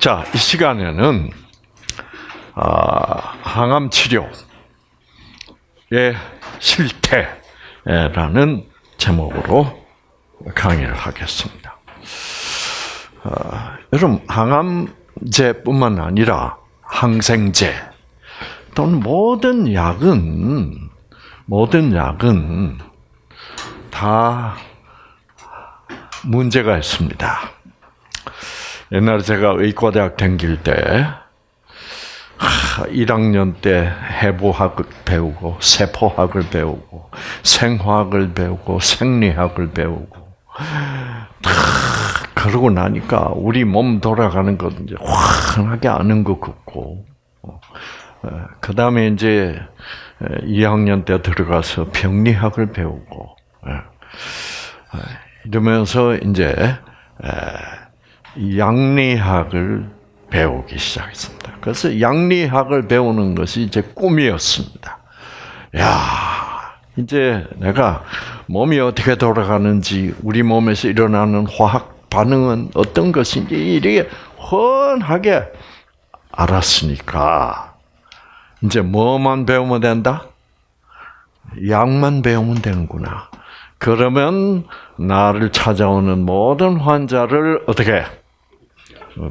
자, 이 시간에는 아, 항암 치료의 실태라는 제목으로 강의를 하겠습니다. 아, 여러분 항암제뿐만 아니라 항생제 또는 모든 약은 모든 약은 다 문제가 있습니다. 옛날에 제가 의과대학 다닐 때 1학년 때 해부학을 배우고 세포학을 배우고 생화학을 배우고 생리학을 배우고 그러고 나니까 우리 몸 돌아가는 것 이제 환하게 아는 것 같고 그 다음에 이제 2학년 때 들어가서 병리학을 배우고 이러면서 이제 양리학을 배우기 시작했습니다. 그래서 양리학을 배우는 것이 제 꿈이었습니다. 야, 이제 내가 몸이 어떻게 돌아가는지, 우리 몸에서 일어나는 화학 반응은 어떤 것인지 이렇게 훤하게 알았으니까 이제 뭐만 배우면 된다? 약만 배우면 되는구나. 그러면 나를 찾아오는 모든 환자를 어떻게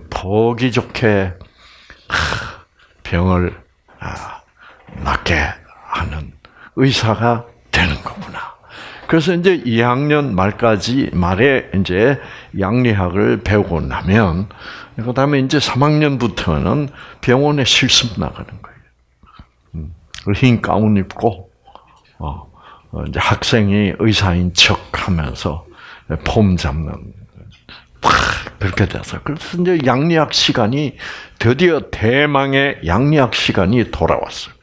보기 좋게 병을 아, 낫게 하는 의사가 되는 거구나. 그래서 이제 2학년 말까지 말에 이제 양리학을 배우고 나면 그다음에 이제 3학년부터는 병원에 실습 나가는 거예요. 음, 흰 가운 입고 어, 어, 이제 학생이 의사인 척하면서 폼 잡는 그렇게 돼서 그래서 이제 양리학 시간이 드디어 대망의 양리학 시간이 돌아왔어요.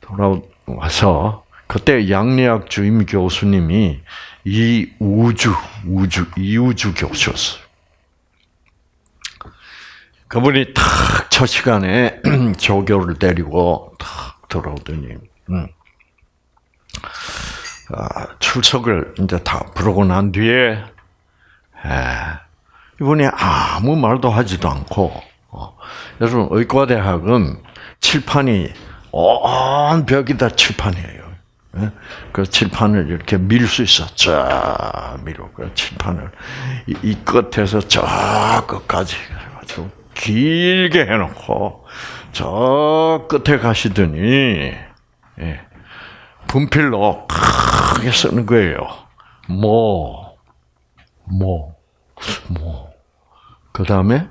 돌아와서 그때 양리학 주임 교수님이 이 우주 우주 이우주 교수였어요. 그분이 탁첫 시간에 조교를 데리고 탁 들어오더니 음. 아, 출석을 이제 다 부르고 난 뒤에 이분이 아무 말도 하지도 않고 어, 여러분 의과대학은 칠판이 온 벽이 다 칠판이에요. 예? 그 칠판을 이렇게 밀 수 있어. 쫙 밀어. 그 칠판을 이, 이 끝에서 저 끝까지 해가지고 길게 해놓고 저 끝에 가시더니 예, 분필로 크게 쓰는 거예요. 뭐, 뭐, 뭐. 그 다음에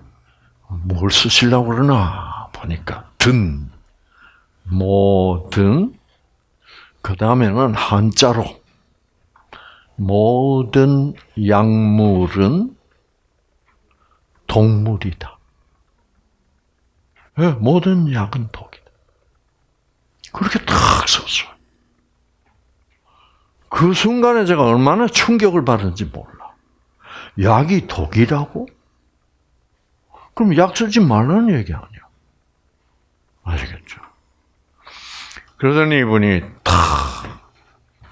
뭘 쓰시려고 그러나 보니까 든, 뭐든. 그 다음에는 한자로 모든 약물은 동물이다. 네, 모든 약은 독이다. 그렇게 탁 썼어요. 그 순간에 제가 얼마나 충격을 받은지 몰라. 약이 독이라고? 그럼 약 쓰지 말라는 얘기 아니야. 아시겠죠? 그러더니 이분이 탁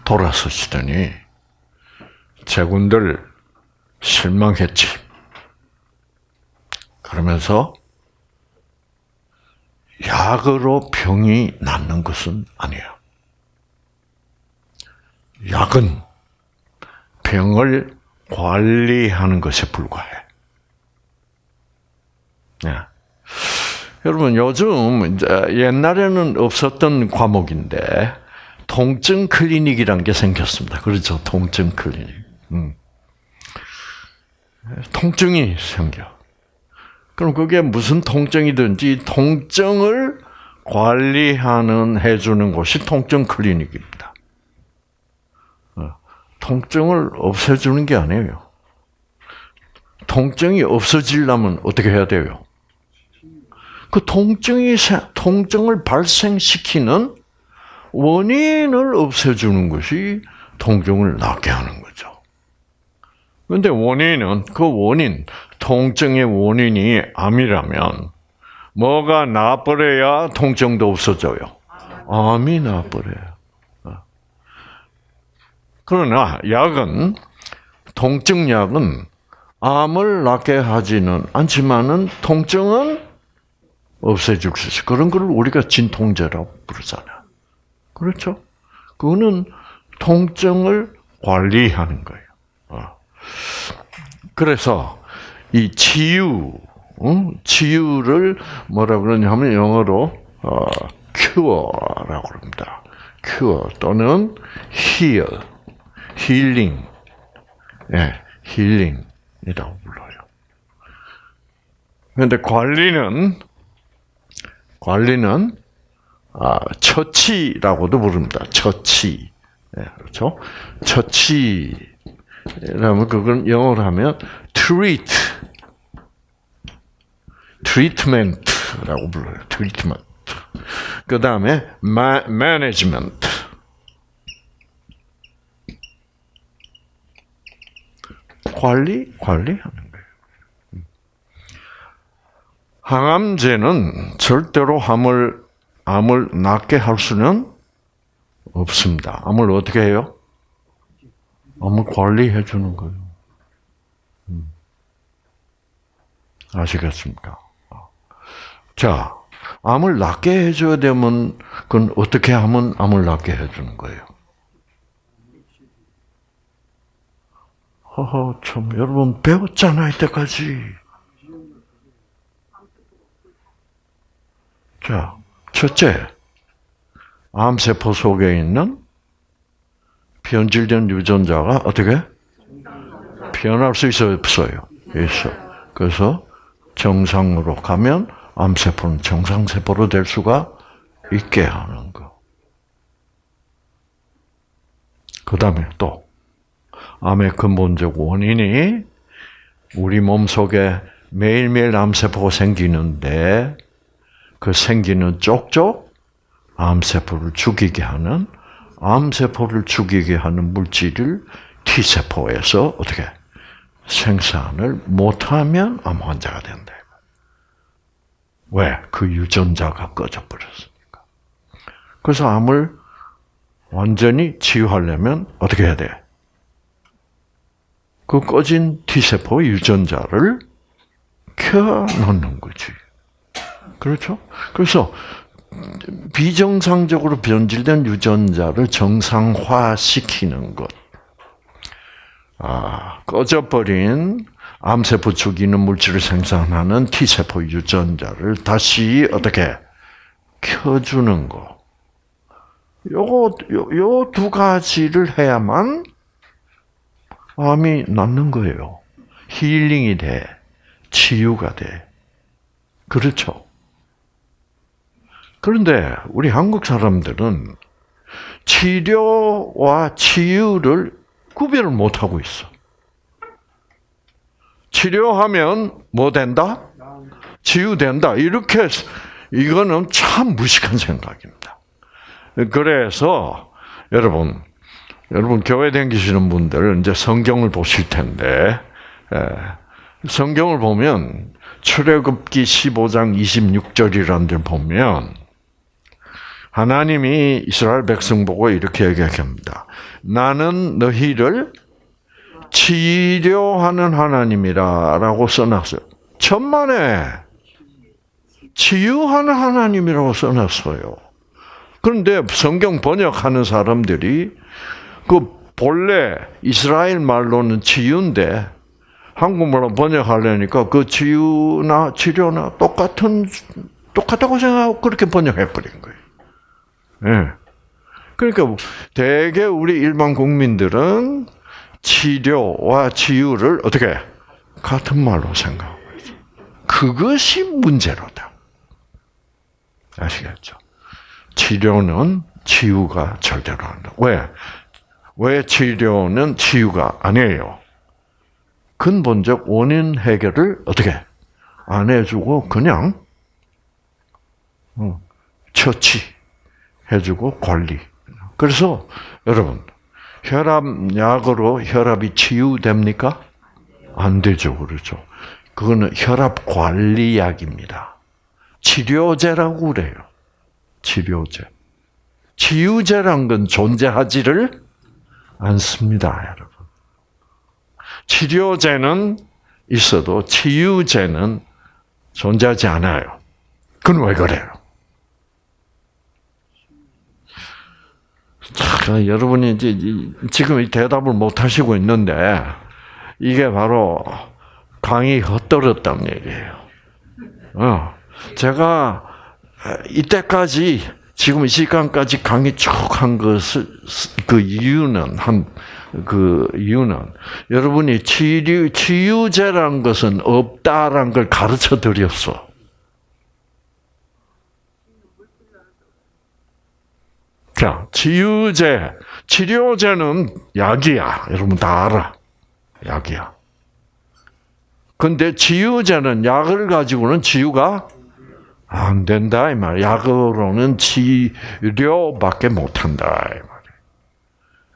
돌아서시더니 제군들 실망했지. 그러면서 약으로 병이 낫는 것은 아니야. 약은 병을 관리하는 것에 불과해. 네. 여러분 요즘 이제 옛날에는 없었던 과목인데 통증 클리닉이란 게 생겼습니다. 그렇죠, 통증 클리닉. 음. 통증이 생겨. 그럼 그게 무슨 통증이든지 통증을 관리하는 해주는 곳이 통증 클리닉입니다. 통증을 없애주는 게 아니에요. 통증이 없어지려면 어떻게 해야 돼요? 그 통증이 통증을 발생시키는 원인을 없애주는 것이 통증을 낫게 하는 거죠. 그런데 원인은 그 원인, 통증의 원인이 암이라면 뭐가 나버려야 통증도 없어져요. 암이 나버려요. 그러나 약은 통증약은 암을 낫게 하지는 않지만은 통증은 없애줄 수 있어. 그런 걸 우리가 진통제라고 부르잖아요. 그렇죠? 그거는 통증을 관리하는 거예요. 어. 그래서 이 치유, 치유를 뭐라 그러냐면 영어로 어, cure라고 합니다. cure 또는 heal, healing, 예, healing이라고 불러요. 그런데 관리는 관리는 아, 처치라고도 부릅니다. 처치, 예, 그렇죠? 처치라면 그건 영어로 하면 treat, treatment라고 불러요. treatment. 그 다음에 management. 관리, 관리하는 거예요. 항암제는 절대로 암을, 암을 낫게 할 수는 없습니다. 암을 어떻게 해요? 암을 관리해 주는 거예요. 음. 아시겠습니까? 자, 암을 낫게 해줘야 되면, 그건 어떻게 하면 암을 낫게 해주는 거예요? 허허, 참, 여러분, 배웠잖아, 이때까지. 자, 첫째, 암세포 속에 있는 변질된 유전자가 어떻게? 변할 수 있어요, 없어요? 있어. 그래서 정상으로 가면 암세포는 정상세포로 될 수가 있게 하는 거. 그 다음에 또, 암의 근본적 원인이 우리 몸 속에 매일매일 암세포가 생기는데 그 생기는 쪽쪽 암세포를 죽이게 하는 암세포를 죽이게 하는 물질을 T세포에서 어떻게 생산을 못하면 암 환자가 된다. 왜? 그 유전자가 꺼져버렸으니까. 그래서 암을 완전히 치유하려면 어떻게 해야 돼? 그 꺼진 T세포 유전자를 켜놓는 거지. 그렇죠? 그래서 비정상적으로 변질된 유전자를 정상화시키는 것. 아, 꺼져버린 암세포 죽이는 물질을 생산하는 T세포 유전자를 다시 어떻게 켜주는 거. 요거, 요두 가지를 해야만 암이 낫는 거예요. 힐링이 돼. 치유가 돼. 그렇죠. 그런데 우리 한국 사람들은 치료와 치유를 구별을 못 하고 있어. 치료하면 뭐 된다? 치유된다. 이렇게 이거는 참 무식한 생각입니다. 그래서 여러분, 여러분 교회 다니시는 분들 이제 성경을 보실 텐데 예, 성경을 보면 출애굽기 15장 26절이라는 데 보면 하나님이 이스라엘 백성 보고 이렇게 얘기합니다. 나는 너희를 치료하는 하나님이라라고 써놨어요. 천만에 치유하는 하나님이라고 써놨어요. 그런데 성경 번역하는 사람들이 그 본래 이스라엘 말로는 치유인데 한국말로 번역하려니까 그 치유나 치료나 똑같은 똑같다고 생각하고 그렇게 번역해 버린 거예요. 예. 그러니까 대개 우리 일반 국민들은 치료와 치유를 어떻게 같은 말로 생각하고 있어. 그것이 문제로다. 아시겠죠? 치료는 치유가 절대로 안 돼. 왜? 왜 치료는 치유가 아니에요? 근본적 원인 해결을 어떻게 안 해주고 그냥 어, 처치 해주고 관리. 그래서 여러분 혈압약으로 혈압이 치유됩니까? 안 되죠, 그렇죠. 그거는 혈압 관리약입니다. 치료제라고 그래요. 치료제. 치유제란 건 존재하지를 않습니다, 여러분. 치료제는 있어도 치유제는 존재하지 않아요. 그건 왜 그래요? 자, 여러분이 이제 지금 이 대답을 못 하시고 있는데 이게 바로 강이 헛돌았다는 얘기예요. 어, 제가 이때까지 지금 이 시간까지 강의 쭉 한 것을 그 이유는 한 그 이유는 여러분이 치유 치유제라는 것은 없다라는 걸 가르쳐 드렸어. 자, 치유제, 치료제는 약이야. 여러분 다 알아. 약이야. 근데 치유제는 약을 가지고는 치유가 안 된다 이 말. 약으로는 치료밖에 못 한다 이 말.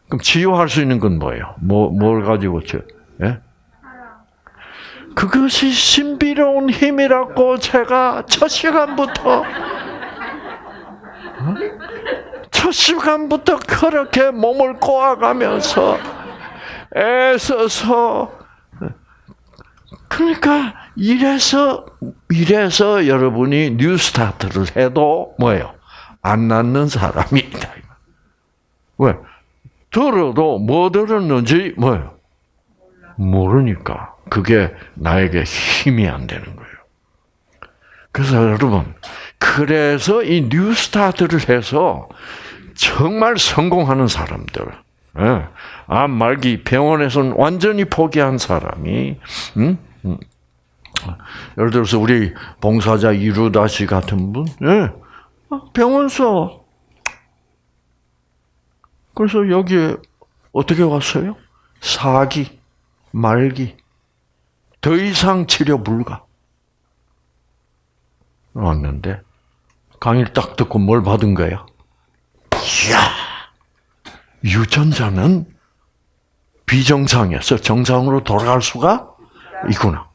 그럼 치유할 수 있는 건 뭐예요? 뭐뭘 가지고 치? 예? 그것이 신비로운 힘이라고 제가 첫 시간부터 어? 첫 시간부터 그렇게 몸을 꼬아가면서 애써서 그러니까 이래서 이래서 여러분이 뉴스타트를 해도 뭐예요? 안 낫는 사람이다. 왜? 들어도 뭐 들었는지 뭐예요? 모르니까 그게 나에게 힘이 안 되는 거예요. 그래서 여러분, 그래서 이 뉴스타트를 해서 정말 성공하는 사람들, 예, 암 말기 병원에서는 완전히 포기한 사람이, 음? 음. 예를 들어서 우리 봉사자 이루다 씨 같은 분, 예, 병원서 그래서 여기에 어떻게 왔어요? 사기, 말기, 더 이상 치료 불가. 왔는데 강의를 딱 듣고 뭘 받은 거야? 이야, 유전자는 비정상에서 정상으로 돌아갈 수가 있구나.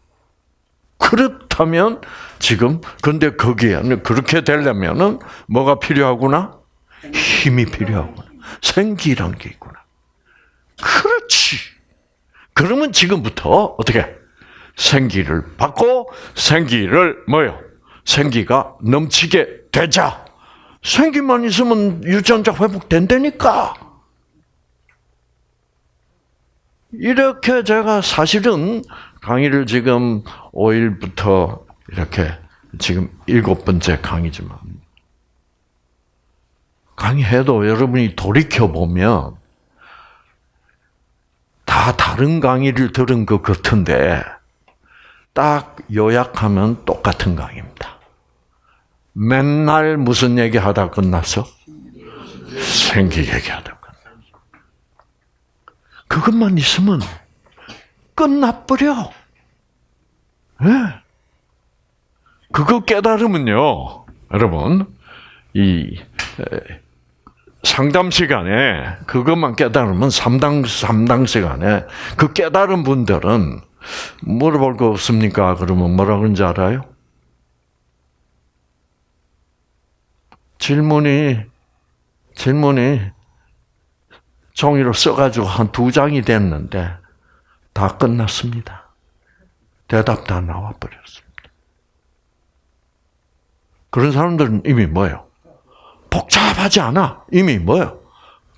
그렇다면 지금 근데 거기에 그렇게 되려면은 뭐가 필요하구나? 힘이 필요하구나. 생기란 게 있구나. 그렇지. 그러면 지금부터 어떻게 생기를 받고 생기를 뭐요? 생기가 넘치게 되자. 생기만 있으면 유전자 회복된다니까. 이렇게 제가 사실은 강의를 지금 5일부터 이렇게 지금 일곱 번째 강의지만 강의해도 여러분이 돌이켜 보면 다 다른 강의를 들은 것 같은데 딱 요약하면 똑같은 강의입니다. 맨날 무슨 얘기 하다 끝났어? 생기 얘기하다 끝났어. 그것만 있으면 끝나버려. 네. 그거 깨달으면요, 여러분, 이 상담 시간에 그것만 깨달으면 3당, 3당 시간에 그 깨달은 분들은 물어볼 거 없습니까? 그러면 뭐라 그런지 알아요? 질문이, 질문이 종이로 써가지고 한 두 장이 됐는데 다 끝났습니다. 대답 다 나와 버렸습니다. 그런 사람들은 이미 뭐예요? 복잡하지 않아. 이미 뭐요?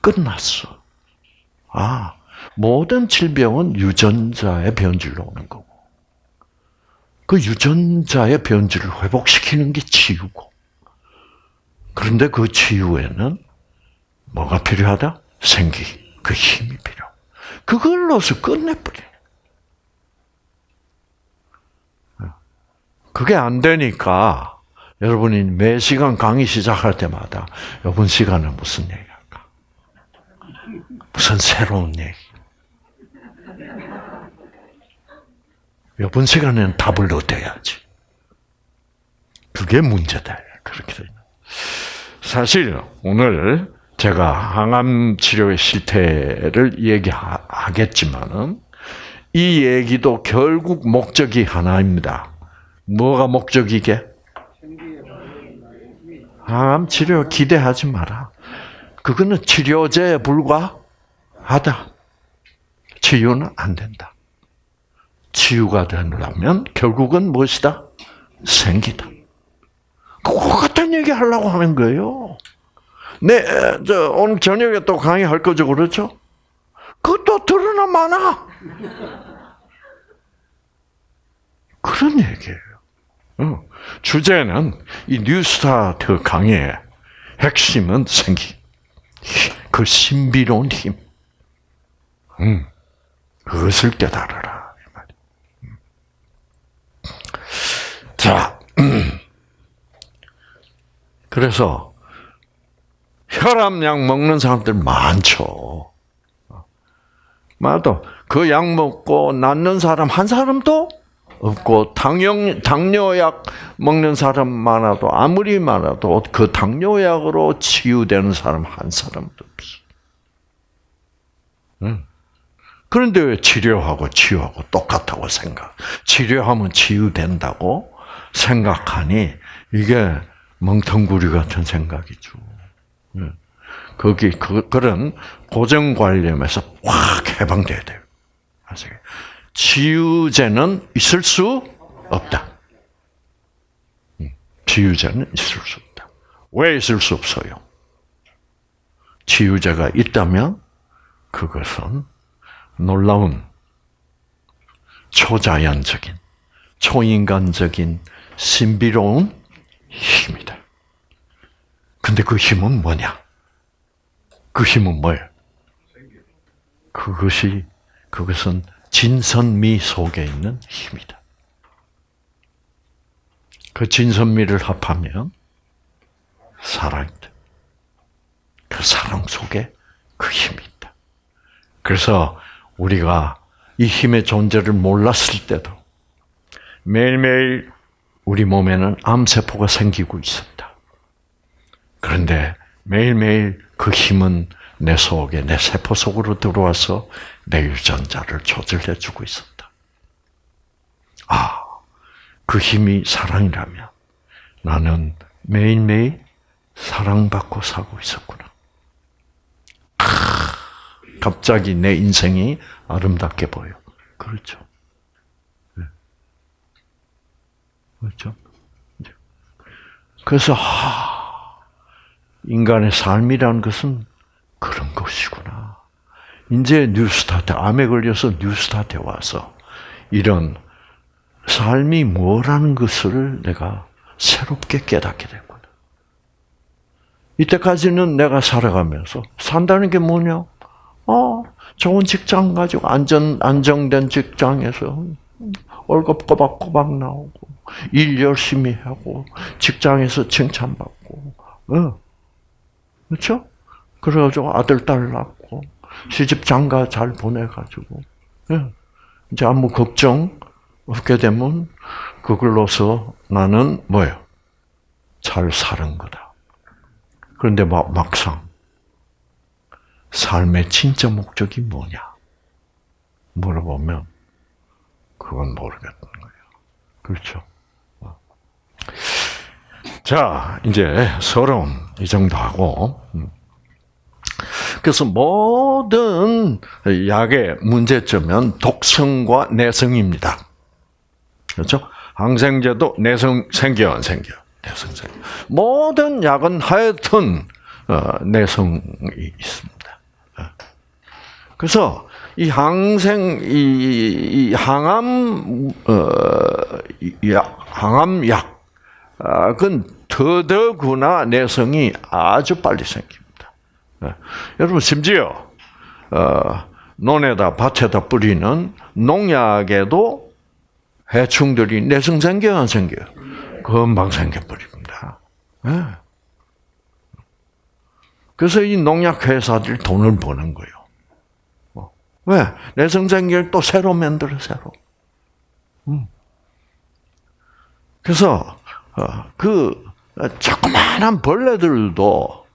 끝났어. 아, 모든 질병은 유전자의 변질로 오는 거고. 그 유전자의 변질을 회복시키는 게 치유고. 그런데 그 치유에는 뭐가 필요하다? 생기, 그 힘이 필요. 그걸로서 끝내버려. 그게 안 되니까 여러분이 매 시간 강의 시작할 때마다 이번 시간은 무슨 얘기할까? 무슨 새로운 얘기? 이번 시간에는 답을 얻어야지. 그게 문제다. 그렇게 되 사실 오늘 제가 항암 치료의 실태를 얘기하겠지만은 이 얘기도 결국 목적이 하나입니다. 뭐가 목적이게? 항암 치료 기대하지 마라. 그거는 치료제에 불과하다. 치유는 안 된다. 치유가 되려면 결국은 무엇이다? 생기다. 그거 같은 얘기 하려고 하는 거예요. 네, 저 오늘 저녁에 또 강의할 거죠, 그렇죠? 그것도 드러나 많아. 그런 얘기예요. 어. 주제는 이 뉴스타트 강의의 핵심은 생기. 그 신비로운 힘. 음, 그것을 깨달아라. 음. 자, 그래서 혈압약 먹는 사람들 많죠. 맞아. 그 약 먹고 낫는 사람 한 사람도 없고 당뇨 당뇨약 먹는 사람 많아도 아무리 많아도 그 당뇨약으로 치유되는 사람 한 사람도 없어. 응. 그런데 왜 치료하고 치유하고 똑같다고 생각? 치료하면 치유된다고 생각하니 이게 멍텅구리 같은 생각이죠. 응. 거기 그, 그런 고정관념에서 확 해방돼야 돼요. 아세요? 치유제는 있을 수 없다. 치유제는 있을 수 없다. 왜 있을 수 없어요? 치유제가 있다면 그것은 놀라운 초자연적인, 초인간적인 신비로운 힘이다. 근데 그 힘은 뭐냐? 그 힘은 뭐예요? 그것이, 그것은 진선미 속에 있는 힘이다. 그 진선미를 합하면 사랑이다. 그 사랑 속에 그 힘이 있다. 그래서 우리가 이 힘의 존재를 몰랐을 때도 매일매일 우리 몸에는 암세포가 생기고 있었다. 그런데 매일매일 그 힘은 내 속에, 내 세포 속으로 들어와서 내 유전자를 조절해주고 있었다. 아, 그 힘이 사랑이라면 나는 매일매일 사랑받고 살고 있었구나. 아, 갑자기 내 인생이 아름답게 보여. 그렇죠. 네. 그렇죠. 그래서 하, 인간의 삶이라는 것은 그런 것이구나. 이제 뉴스타트, 암에 걸려서 뉴스타트에 와서 이런 삶이 뭐라는 것을 내가 새롭게 깨닫게 됐구나. 이때까지는 내가 살아가면서 산다는 게 뭐냐? 어, 좋은 직장 가지고 안전 안정된 직장에서 월급 꼬박꼬박 나오고 일 열심히 하고 직장에서 칭찬받고, 어, 그렇죠? 그래가지고 아들 딸 낳고 시집 장가 잘 보내가지고 예. 이제 아무 걱정 없게 되면 그걸로서 나는 뭐예요? 잘 사는 거다. 그런데 막, 막상 삶의 진짜 목적이 뭐냐? 물어보면 그건 모르겠는 거예요. 그렇죠? 자, 이제 서론 이 정도 하고 음. 그래서 모든 약의 문제점은 독성과 내성입니다. 그렇죠? 항생제도 내성 생겨 안 생겨? 내성 생겨. 모든 약은 하여튼 어, 내성이 있습니다. 어. 그래서 이 항생 이, 항암 어, 약, 항암 약은 더더구나 내성이 아주 빨리 생깁니다. 네. 여러분 심지어 어, 논에다 밭에다 뿌리는 농약에도 해충들이 내성 생겨 안 생겨? 금방 생겨 버립니다. 네. 그래서 이 농약 회사들이 돈을 버는 거예요. 뭐, 왜? 내성 생기를 또 새로 만들어 새로. 음. 그래서 어, 그 자그마한 벌레들도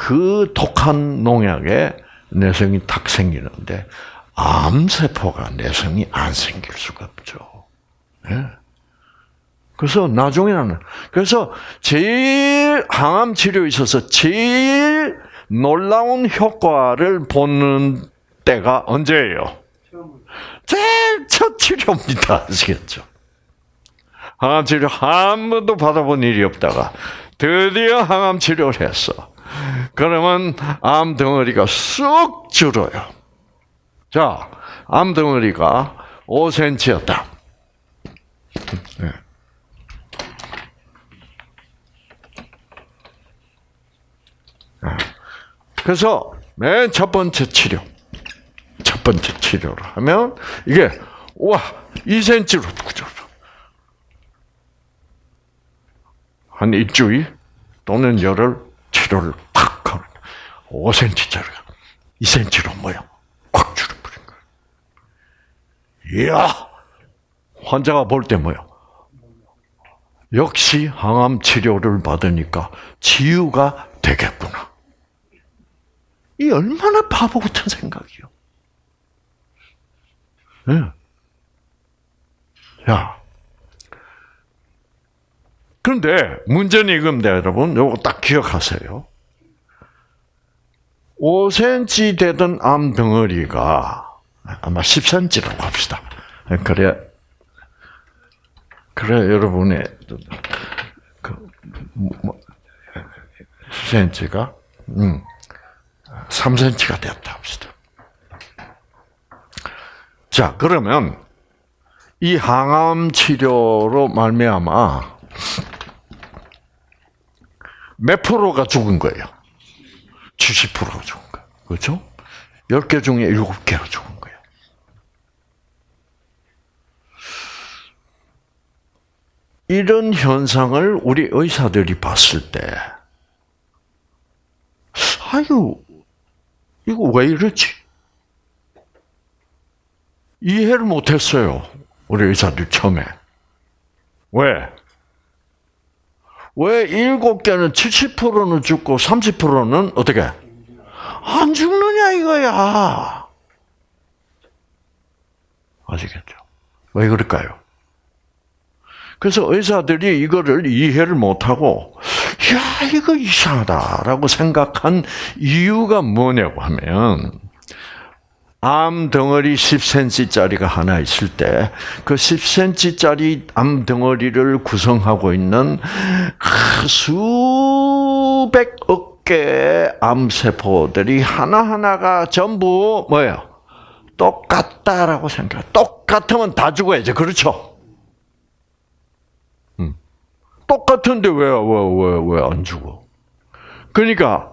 그 독한 농약에 내성이 탁 생기는데 암세포가 내성이 안 생길 수가 없죠. 네. 그래서 나중에는 그래서 제일 항암 치료에 있어서 제일 놀라운 효과를 보는 때가 언제예요? 제일 첫 치료입니다. 아시겠죠? 항암 치료 한 번도 받아본 일이 없다가 드디어 항암 치료를 했어. 그러면 암 덩어리가 쑥 줄어요. 자, 암 덩어리가 5cm였다. 그래서 맨 첫 번째 치료, 첫 번째 치료를 하면 이게 와 2cm로 줄어. 한 일주일 또는 열흘 치료를 팍 하면 5cm짜리가 2cm로 뭐야? 꽉 줄어버린 거야. 이야! 환자가 볼 때 뭐야? 역시 항암 치료를 받으니까 치유가 되겠구나. 이 얼마나 바보 같은 생각이요. 네. 야. 그런데 문제는 이겁니다, 여러분. 요거 딱 기억하세요. 5cm 되던 암 덩어리가 아마 10cm라고 합시다. 그래, 그래 여러분의 그 뭐, 10cm가 음, 3cm가 되었다 합시다. 자, 그러면 이 항암 치료로 말미암아 몇 프로가 죽은 거예요? 70%가 죽은 거예요. 그렇죠? 10개 중에 7개가 죽은 거예요. 이런 현상을 우리 의사들이 봤을 때, 아유, 이거 왜 이러지? 이해를 못했어요. 우리 의사들 처음에. 왜? 왜 일곱 개는 70%는 죽고 30%는 어떻게? 안 죽느냐 이거야. 아시겠죠? 왜 그럴까요? 그래서 의사들이 이거를 이해를 못하고, 야, 이거 이상하다라고 생각한 이유가 뭐냐고 하면, 암 덩어리 10cm짜리가 하나 있을 때, 그 10cm짜리 암 덩어리를 구성하고 있는 수백억 개의 암세포들이 하나하나가 전부 뭐예요? 똑같다라고 생각해. 똑같으면 다 죽어야죠. 그렇죠? 똑같은데 왜, 왜, 왜, 왜 안 죽어? 그러니까,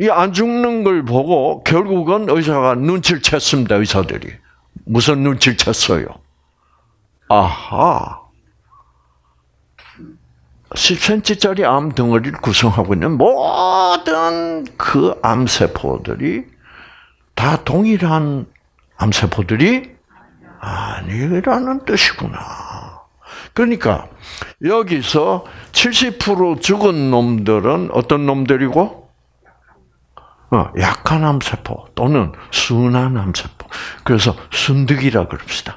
이 안 죽는 걸 보고 결국은 의사가 눈치를 챘습니다, 의사들이. 무슨 눈치를 챘어요? 아하. 10cm짜리 암 덩어리를 구성하고 있는 모든 그 암세포들이 다 동일한 암세포들이 아니라는 뜻이구나. 그러니까 여기서 70% 죽은 놈들은 어떤 놈들이고? 어, 약한 암세포 또는 순한 암세포. 그래서 순득이라 그럽시다.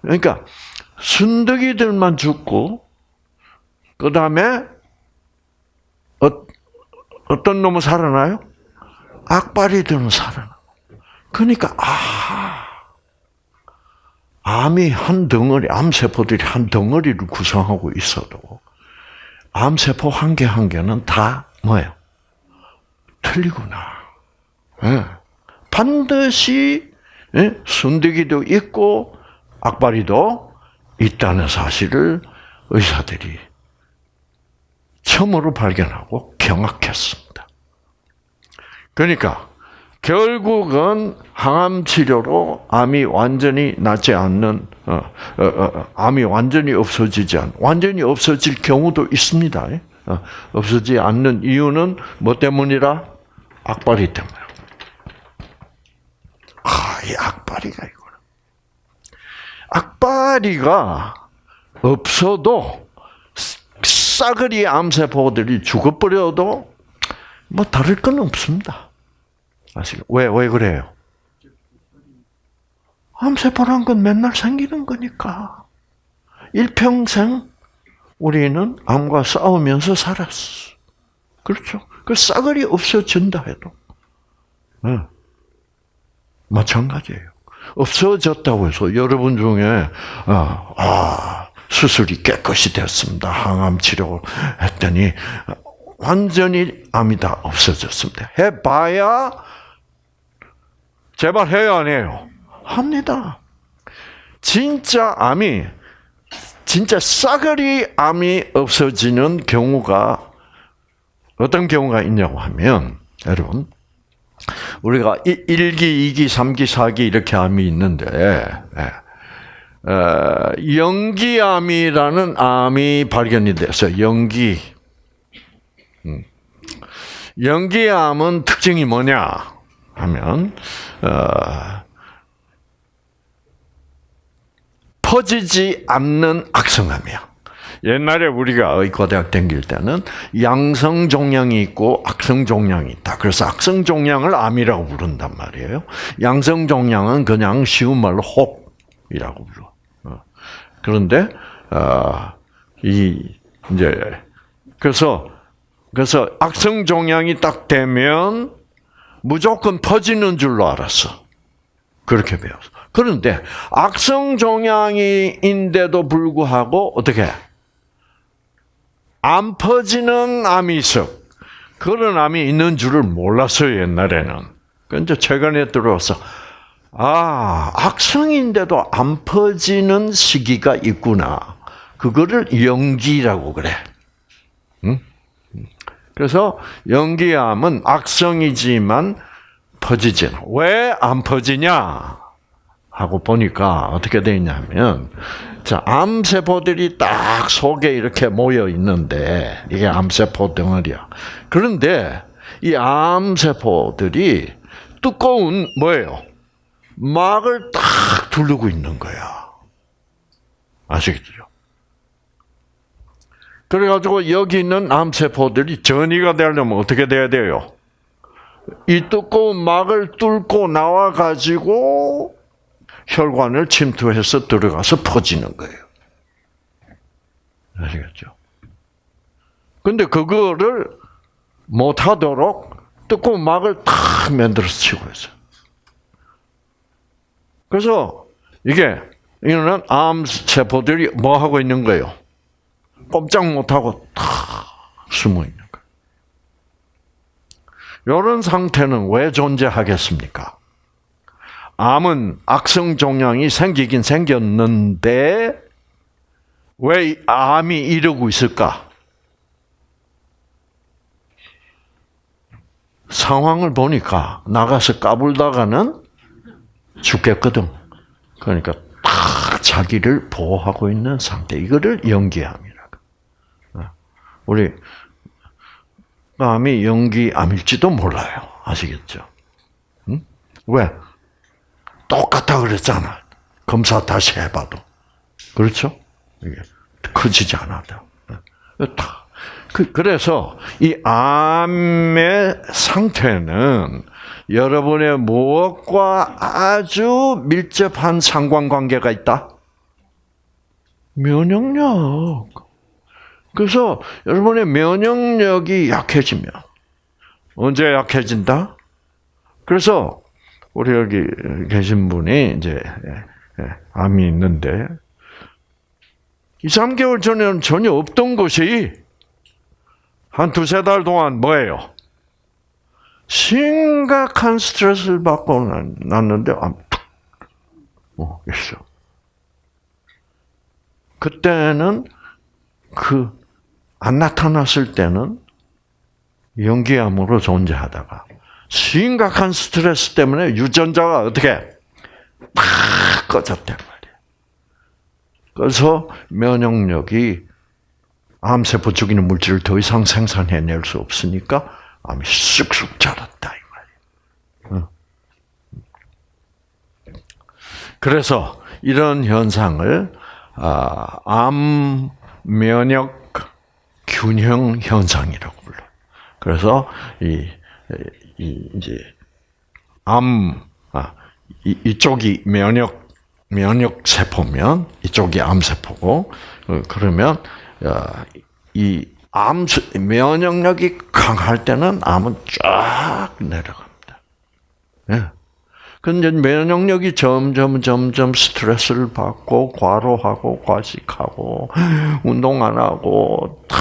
그러니까 순득이들만 죽고 그 다음에 어, 어떤 놈은 살아나요? 악바리들은 살아나. 그러니까 아 암이 한 덩어리, 암세포들이 한 덩어리를 구성하고 있어도 암세포 한 개 한 개는 다 뭐예요? 틀리구나. 네. 반드시 네? 순대기도 있고 악바리도 있다는 사실을 의사들이 처음으로 발견하고 경악했습니다. 그러니까 결국은 항암 치료로 암이 완전히 낫지 않는 어, 어, 어, 암이 완전히 없어지지 않 완전히 없어질 경우도 있습니다. 어, 없어지지 않는 이유는 뭐 때문이라 악바리 때문에. 아, 이 악바리가 이거는 악바리가 없어도 싸그리 암세포들이 죽어버려도 뭐 다를 건 없습니다. 아시죠? 왜, 왜 그래요? 암세포란 건 맨날 생기는 거니까. 일평생 우리는 암과 싸우면서 살았어. 그렇죠? 그 싸그리 없어진다 해도. 네. 마찬가지예요. 없어졌다고 해서 여러분 중에 아, 아 수술이 깨끗이 됐습니다. 항암 치료 했더니 완전히 암이 다 없어졌습니다. 해봐야 제발 해요 안 해요? 합니다. 진짜 암이 진짜 싸그리 암이 없어지는 경우가 어떤 경우가 있냐고 하면 여러분 우리가 1기, 2기, 3기, 4기 이렇게 암이 있는데 예. 어, 연기암이라는 암이 발견이 됐어요. 연기. 음. 연기암은 특징이 뭐냐 하면 어, 퍼지지 않는 악성암이야. 옛날에 우리가 의과대학 다닐 때는 양성 종양이 있고 악성 종양이 있다. 그래서 악성 종양을 암이라고 부른단 말이에요. 양성 종양은 그냥 쉬운 말로 혹이라고 불러. 어. 그런데 어, 이 이제 그래서 그래서 악성 종양이 딱 되면 무조건 퍼지는 줄로 알았어. 그렇게 배웠어. 그런데 악성 종양이인데도 불구하고 어떻게 안 퍼지는 암이 있어. 그런 암이 있는 줄을 몰랐어요 옛날에는. 근데 최근에 들어서 아 악성인데도 안 퍼지는 시기가 있구나. 그거를 연기라고 그래. 응? 그래서 연기암은 악성이지만 퍼지지는 왜 안 퍼지냐 하고 보니까 어떻게 되냐면 자 암세포들이 딱 속에 이렇게 모여 있는데 이게 암세포 덩어리야. 그런데 이 암세포들이 두꺼운 뭐예요? 막을 딱 두르고 있는 거야. 아시겠죠? 그래가지고 여기 있는 암세포들이 전이가 되려면 어떻게 돼야 돼요? 이 두꺼운 막을 뚫고 나와가지고 혈관을 침투해서 들어가서 퍼지는 거예요. 아시겠죠? 근데 그거를 못하도록 두꺼운 막을 탁 만들어서 치고 있어요. 그래서 이게 이거는 암 세포들이 뭐 하고 있는 거예요? 꼼짝 못하고 탁 숨어 있는 거예요. 이런 상태는 왜 존재하겠습니까? 암은 악성 종양이 생기긴 생겼는데 왜 암이 이러고 있을까? 상황을 보니까 나가서 까불다가는 죽겠거든. 그러니까 딱 자기를 보호하고 있는 상태. 이거를 연기암이라고. 우리 암이 연기암일지도 몰라요. 아시겠죠? 응? 왜? 똑같다 그랬잖아. 검사 다시 해봐도. 그렇죠? 이게 커지지 않아도. 그, 그래서 이 암의 상태는 여러분의 무엇과 아주 밀접한 상관관계가 있다? 면역력. 그래서 여러분의 면역력이 약해지면 언제 약해진다? 그래서 우리 여기 계신 분이 이제 예, 예, 암이 있는데 2, 3개월 전에는 전혀 없던 것이 한 두세 달 동안 뭐예요? 심각한 스트레스를 받고 났는데 암 툭. 어, 있어. 그때는 그 안 나타났을 때는 연기암으로 존재하다가 심각한 스트레스 때문에 유전자가 어떻게 팍 꺼졌단 말이야. 그래서 면역력이 암세포 죽이는 물질을 더 이상 생산해낼 수 없으니까 암이 쑥쑥 자랐다 이 말이야. 그래서 이런 현상을 아, 암 면역 균형 현상이라고 불러. 그래서 이, 이 이제 암 아, 이, 이쪽이 면역 면역 세포면 이쪽이 암 세포고 어, 그러면 이 암 면역력이 강할 때는 암은 쫙 내려갑니다. 예. 근데 면역력이 점점 점점 스트레스를 받고 과로하고 과식하고 운동 안 하고 다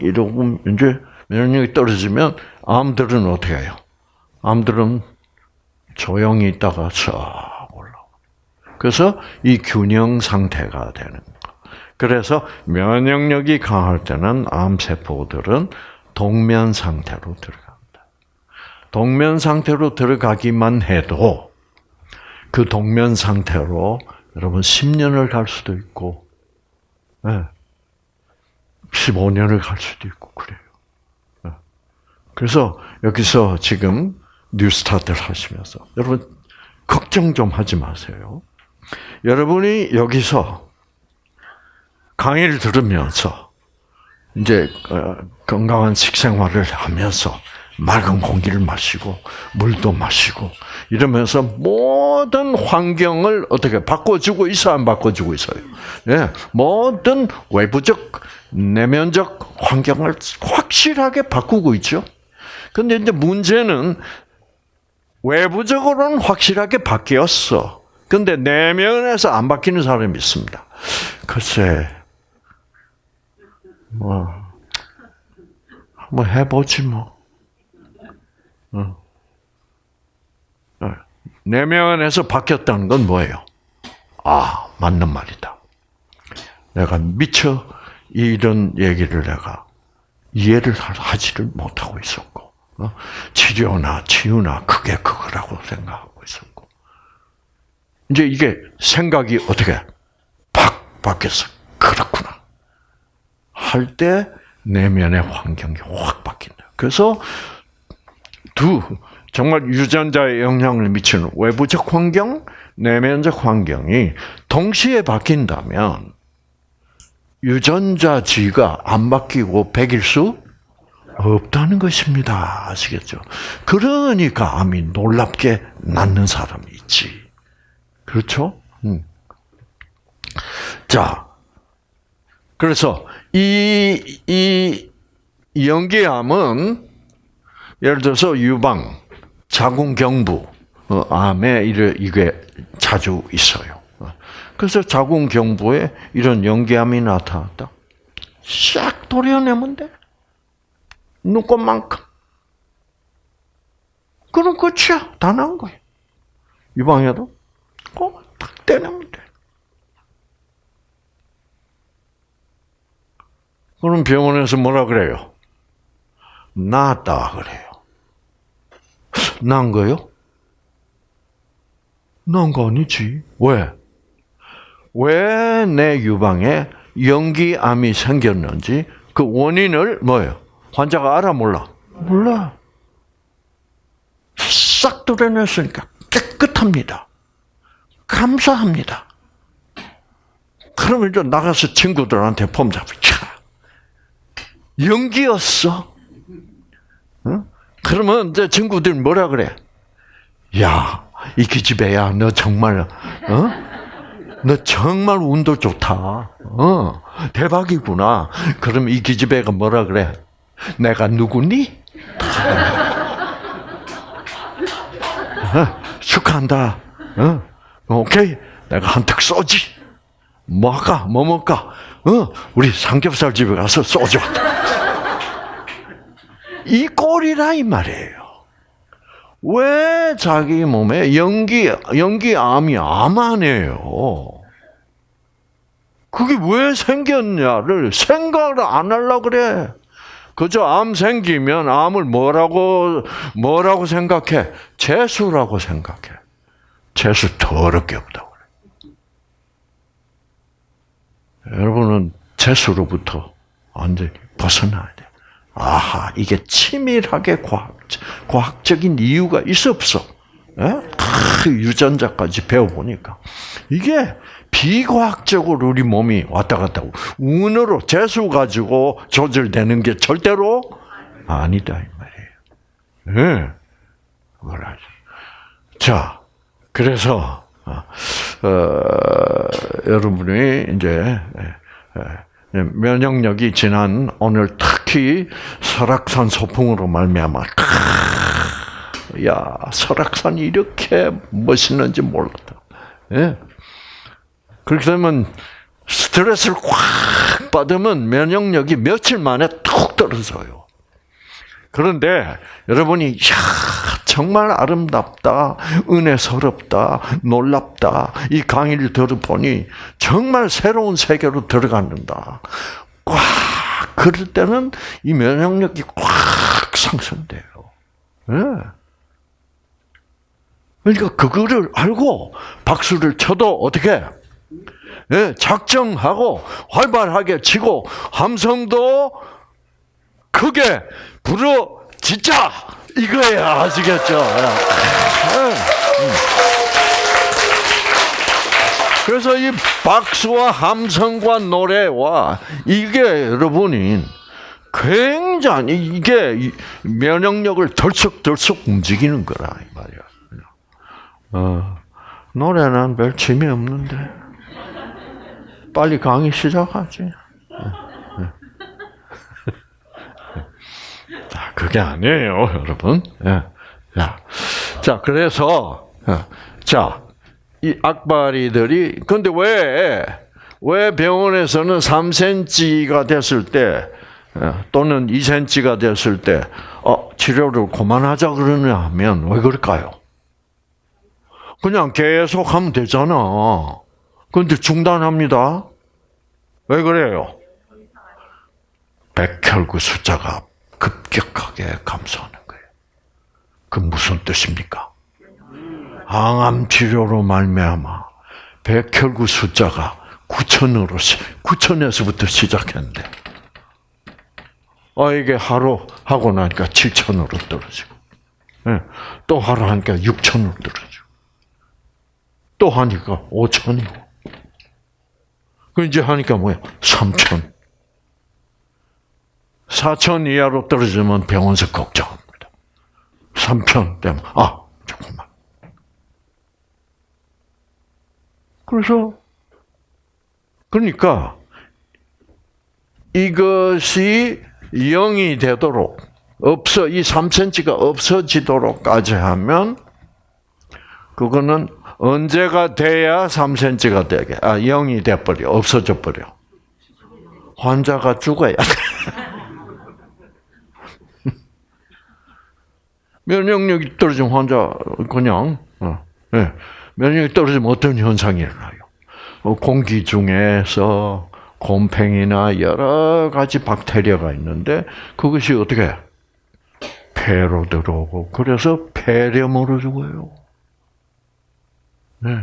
이러고 이제 면역력이 떨어지면 암들은 어떻게 해요? 암들은 조용히 있다가 싹 올라오. 그래서 이 균형 상태가 되는 거. 그래서 면역력이 강할 때는 암 세포들은 동면 상태로 들어갑니다. 동면 상태로 들어가기만 해도 그 동면 상태로 여러분 10년을 갈 수도 있고, 네. 15년을 갈 수도 있고 그래요. 네. 그래서 여기서 지금 뉴스타트를 하시면서 여러분 걱정 좀 하지 마세요. 여러분이 여기서 강의를 들으면서 이제 어, 건강한 식생활을 하면서 맑은 공기를 마시고 물도 마시고 이러면서 모든 환경을 어떻게 바꿔주고 있어 안 바꿔주고 있어요. 예, 모든 외부적 내면적 환경을 확실하게 바꾸고 있죠. 근데 이제 문제는 외부적으로는 확실하게 바뀌었어. 근데 내면에서 안 바뀌는 사람이 있습니다. 글쎄, 뭐, 한번 해보지 뭐. 어. 어. 내면에서 바뀌었다는 건 뭐예요? 아, 맞는 말이다. 내가 미처 이런 얘기를 내가 이해를 하지를 못하고 있었고, 어? 치료나 치유나 그게 그거라고 생각하고 있었고, 이제 이게 생각이 어떻게 팍 바뀌었어. 그렇구나. 할 때 내면의 환경이 확 바뀐다. 그래서 두 정말 유전자에 영향을 미치는 외부적 환경, 내면적 환경이 동시에 바뀐다면 유전자 지가 안 바뀌고 백일 수 없다는 것입니다. 아시겠죠? 그러니까 암이 놀랍게 낫는 사람이 있지. 그렇죠? 음. 자, 그래서 이, 이 연기암은 예를 들어서 유방, 자궁경부, 어, 암에 이게 자주 있어요. 그래서 자궁경부에 이런 연기암이 나타났다. 싹 도려내면 돼. 눈꽃만큼. 그럼 끝이야. 다 나은 거야. 유방에도 꼭 딱 떼내면 돼. 그럼 병원에서 뭐라 그래요? 나았다 그래요. 난 거요? 난 거 아니지. 왜? 왜 내 유방에 연기암이 생겼는지 그 원인을 뭐예요? 환자가 알아 몰라? 몰라. 싹 도려냈으니까 깨끗합니다. 감사합니다. 그러면 이제 나가서 친구들한테 폼 잡고, 차! 연기였어. 응? 그러면 이제 친구들이 뭐라 그래? 야, 이 기집애야, 너 정말, 어? 너 정말 운도 좋다. 어, 대박이구나. 그럼 이 기집애가 뭐라 그래? 내가 누구니? 어, 축하한다. 어, 오케이. 내가 한턱 쏘지. 뭐 할까? 뭐 먹을까? 어, 우리 삼겹살 집에 가서 쏘자. 이 꼴이라 이 말이에요. 왜 자기 몸에 연기, 연기암이 암 아니에요? 그게 왜 생겼냐를 생각을 안 하려 그래. 그저 암 생기면 암을 뭐라고, 뭐라고 생각해? 재수라고 생각해. 재수 더럽게 없다고 그래. 여러분은 재수로부터 완전히 벗어나야 돼. 아하, 이게 치밀하게 과학, 과학적인 이유가 있어 없어? 예? 그 유전자까지 배워보니까. 이게 비과학적으로 우리 몸이 왔다 갔다 하고, 운으로 재수 가지고 조절되는 게 절대로 아니다, 이 말이에요. 예. 그걸 자, 그래서, 어, 어, 여러분이 이제, 예, 예, 면역력이 지난 오늘 특히 설악산 소풍으로 말미암아 야 설악산이 이렇게 멋있는지 몰랐다. 예. 그렇게 되면 스트레스를 꽉 받으면 면역력이 며칠 만에 툭 떨어져요. 그런데 여러분이 야 정말 아름답다, 은혜스럽다, 놀랍다 이 강의를 들어보니 정말 새로운 세계로 들어간다. 꽉 그럴 때는 이 면역력이 꽉 상승돼요. 네. 그러니까 그거를 알고 박수를 쳐도 어떻게 네, 작정하고 활발하게 치고 함성도 크게 진짜 이거예요 아시겠죠? 네. 그래서 이 박수와 함성과 노래와 이게 여러분이 굉장히 이게 면역력을 덜썩덜썩 움직이는 거라 이 말이야. 어, 노래는 별 재미 없는데 빨리 강의 시작하지. 자, 그게 아니에요, 여러분. 자, 자, 그래서 자, 이 악바리들이 근데 왜 왜 병원에서는 3cm가 됐을 때 또는 2cm가 됐을 때 어, 치료를 그만하자 그러냐 하면 왜 그럴까요? 그냥 계속 하면 되잖아. 그런데 중단합니다. 왜 그래요? 백혈구 숫자가 급격하게 감소하는 거예요. 그 무슨 뜻입니까? 항암 치료로 말미암아 백혈구 숫자가 9천으로 9천에서부터 시작했는데 어 이게 하루 하고 나니까 7천으로 떨어지고 네. 또 하루 하니까 6천으로 떨어지고 또 하니까 5천이고 그 이제 하니까 뭐야? 3천. 4천 이하로 떨어지면 병원에서 걱정합니다. 3천 되면 아 조금만. 그래서 그러니까 이것이 0이 되도록 없어 이 3cm가 없어지도록까지 하면 그거는 언제가 돼야 3cm가 되게 아 0이 돼 버려 없어져 버려 환자가 죽어야 돼. 면역력이 떨어진 환자 그냥 어, 네. 면역력이 떨어지면 어떤 현상이 일어나요? 어, 공기 중에서 곰팡이나 여러 가지 박테리아가 있는데 그것이 어떻게 폐로 들어오고 그래서 폐렴으로 죽어요. 네.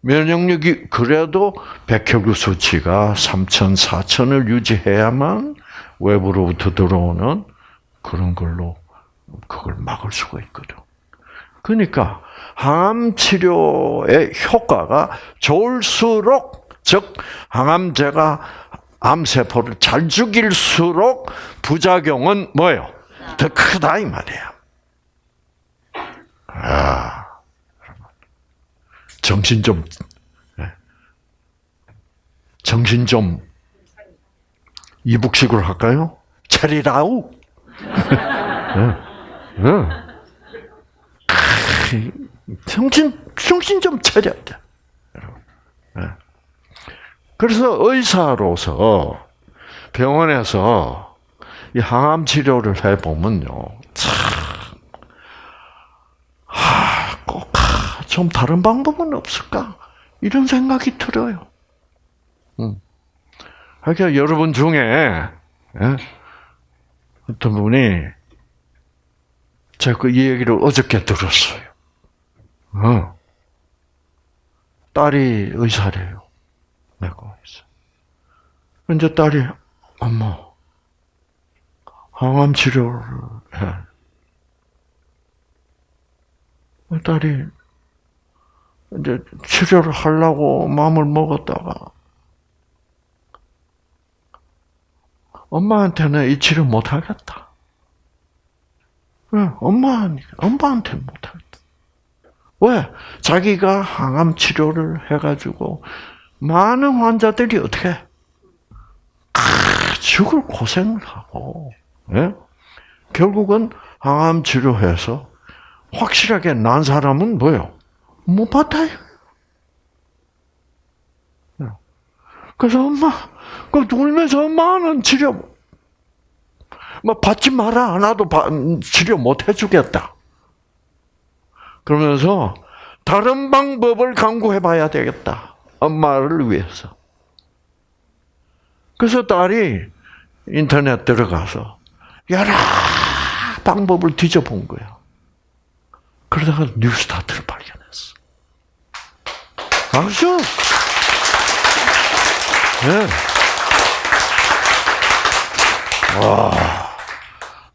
면역력이 그래도 백혈구 수치가 3천, 4천을 유지해야만 외부로부터 들어오는 그런 걸로 그걸 막을 수가 있거든. 그러니까 항암 치료의 효과가 좋을수록 즉 항암제가 암세포를 잘 죽일수록 부작용은 뭐예요? 더 크다 이 말이야. 아, 정신 좀 정신 좀 이북식으로 할까요? 차리라우. 정신 정신 좀 차려야 돼. 그래서 의사로서 병원에서 이 항암 치료를 해 보면요, 참꼭 좀 다른 방법은 없을까 이런 생각이 들어요. 음. 그러니까 여러분 중에 예? 어떤 분이 제가 그 얘기를 어저께 들었어요. 어. 딸이 의사래요. 내가 있어. 이제 딸이 엄마 항암 치료를 해. 딸이 이제 치료를 하려고 마음을 먹었다가 엄마한테는 이 치료 못 하겠다. 왜? 엄마, 엄마한테 못 하겠다. 왜? 자기가 항암 치료를 해가지고 많은 환자들이 어떻게 죽을 고생을 하고 예? 결국은 항암 치료해서 확실하게 난 사람은 뭐요? 못 받아요. 그래서 엄마, 그 울면서 엄마는 치료, 뭐 받지 마라. 나도 치료 못 해주겠다. 그러면서 다른 방법을 강구해 봐야 되겠다. 엄마를 위해서. 그래서 딸이 인터넷 들어가서 여러 방법을 뒤져본 거야. 그러다가 뉴스타트를 발견했어. 알죠? 네. 와,